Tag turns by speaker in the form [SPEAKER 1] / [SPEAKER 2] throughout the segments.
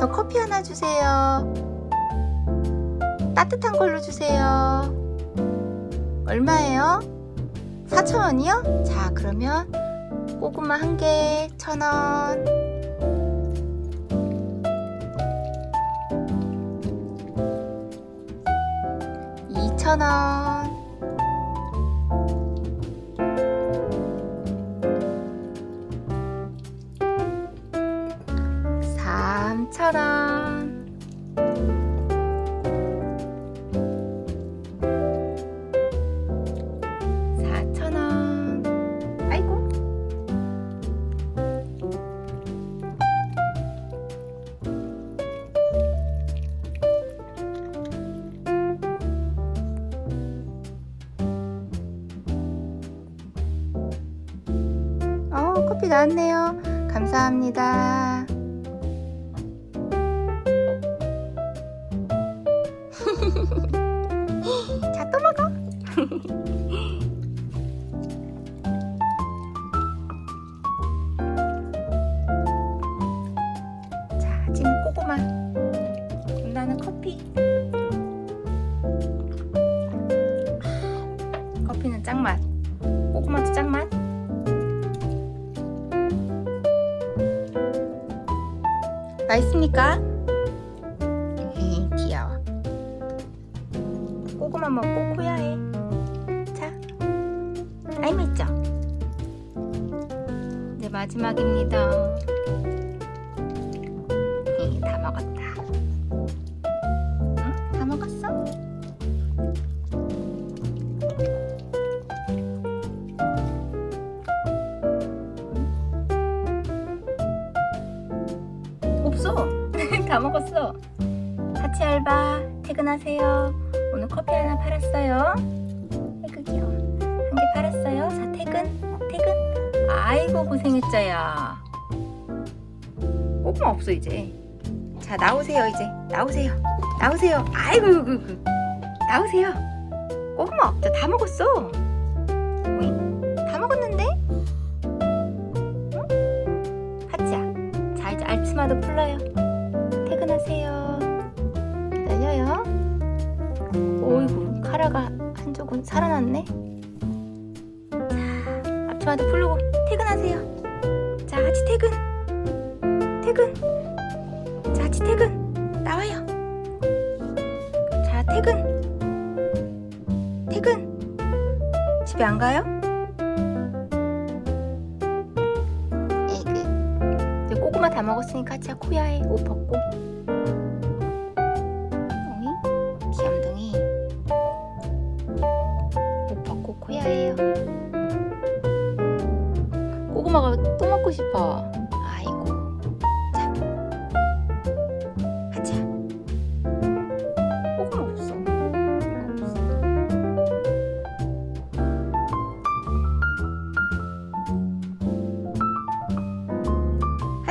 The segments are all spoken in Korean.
[SPEAKER 1] 저 커피 하나 주세요. 따뜻한 걸로 주세요. 얼마예요? 4,000원이요? 자, 그러면 고구마 한 개, 1,000원. 이천 원 삼천 원 사천 원. 아이고. 어 커피 나왔네요. 감사합니다 자 아침은 고구마. 나는 커피. 커피는 짱맛. 고구마도 짱맛. 맛있습니까? 귀여워. 고구마 먹고 코야해. 자 맛있죠? 네 마지막입니다. 에이, 다 먹었다. 응? 다 먹었어? 없어. 다 먹었어. 같이 알바 퇴근하세요. 오늘 커피 하나 팔았어요 아이고 고생했자야 고구마 없어 이제. 자 나오세요 이제. 나오세요. 나오세요. 아이고 그, 그. 나오세요. 고구마 없죠 다 먹었어? 다 먹었는데? 응? 하지야 자. 이제 알츠마도 풀러요. 퇴근하세요. 기다려요. 오이구 카라가 한쪽은 살아났네 자 앞치마도 풀르고 퇴근하세요. 자 하치 퇴근. 퇴근. 자 하치 퇴근. 나와요. 자 퇴근. 퇴근. 집에 안 가요? 이제 고구마 다 먹었으니까 하치야 코야해 옷 벗고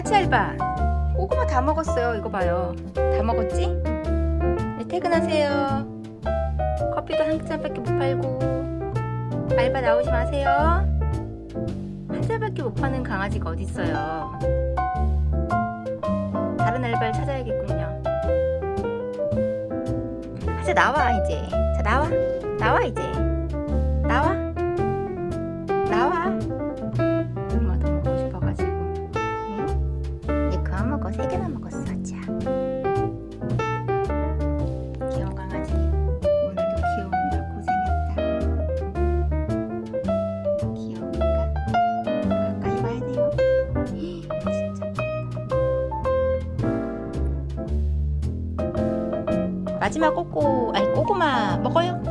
[SPEAKER 1] 하치 알바 고구마 다 먹었어요. 이거 봐요. 다 먹었지? 네, 퇴근하세요. 커피도 한 잔밖에 못 팔고. 알바 나오지 마세요. 한 잔밖에 못 파는 강아지가 어딨어요? 다른 알바를 찾아야겠군요. 하자 나와 이제. 자 나와. 나와 이제 마지막 꼬꼬 아니 꼬꼬마 먹어요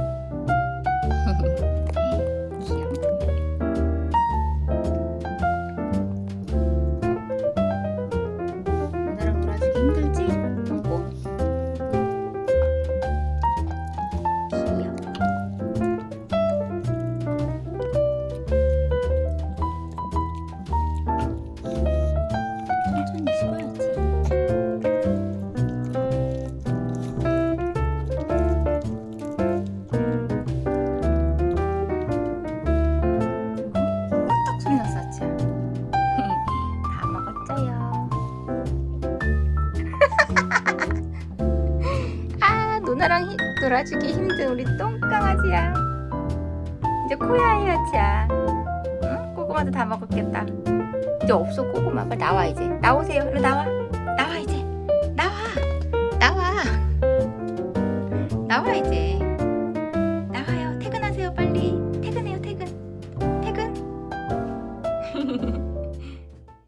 [SPEAKER 1] 누나랑 히- 놀아주기 힘든 우리 똥강아지야. 이제 코야 해야지야. 응? 고구마도 다 먹었겠다. 이제 없어 고구마. 빨리 나와 이제. 나오세요. 일로 나와. 나와 이제. 나와. 나와. 나와 이제.